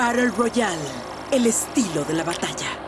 Battle Royale, el estilo de la batalla.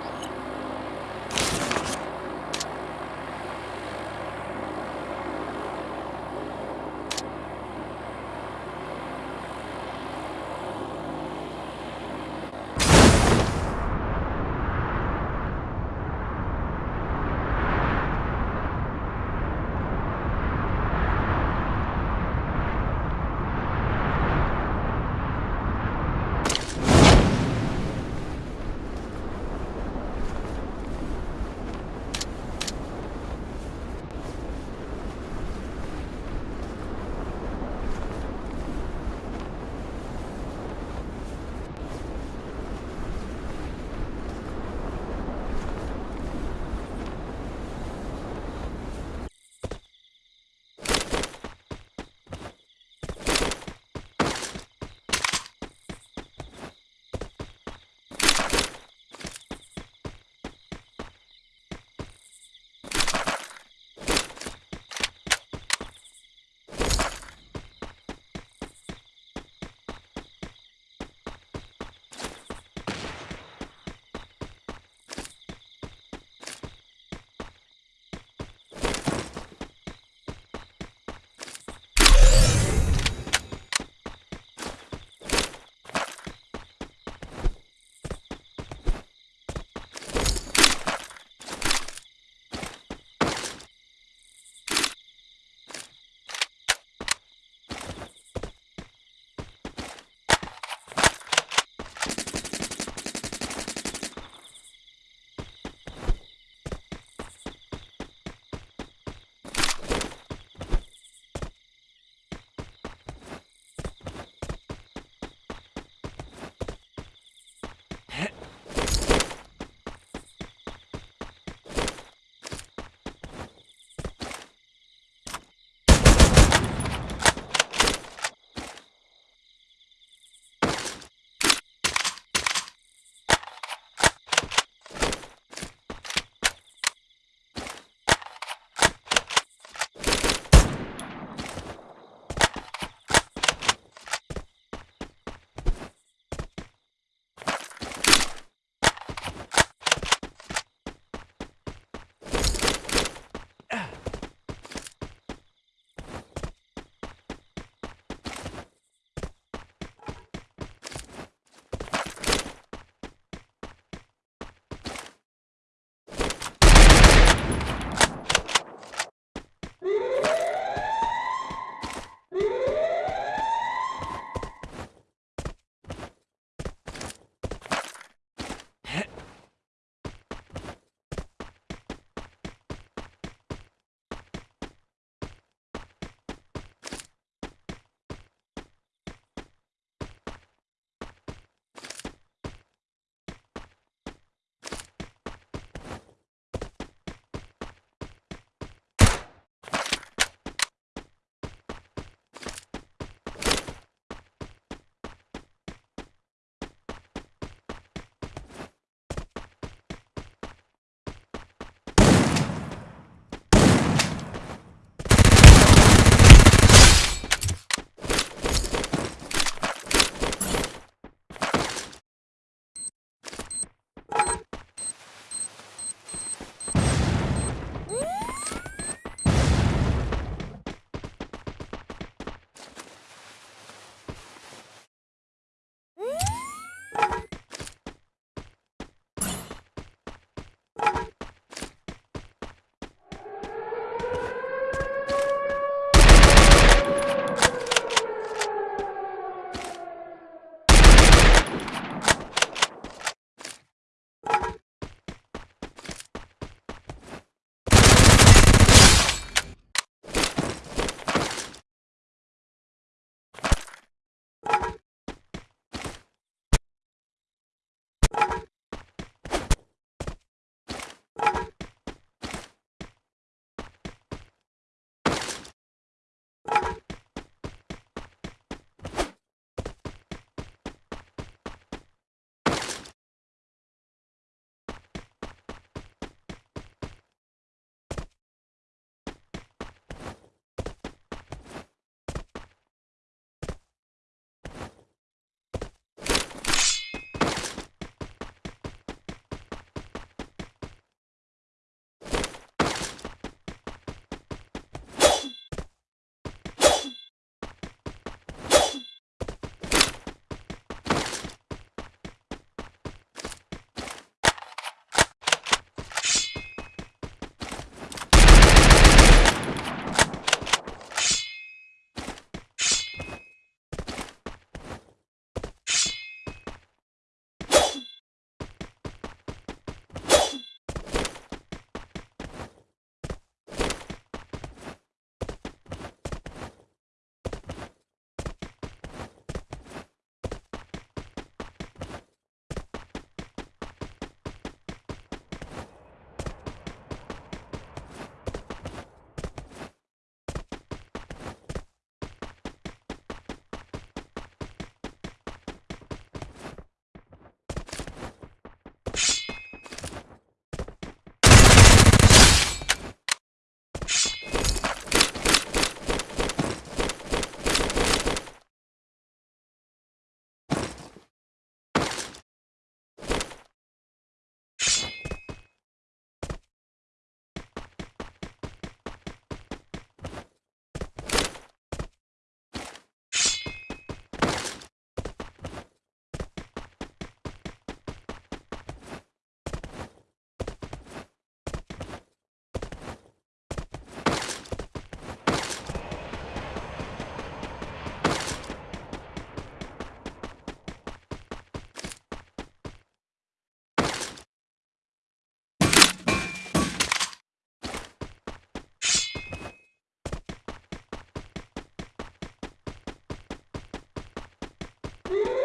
Yeah!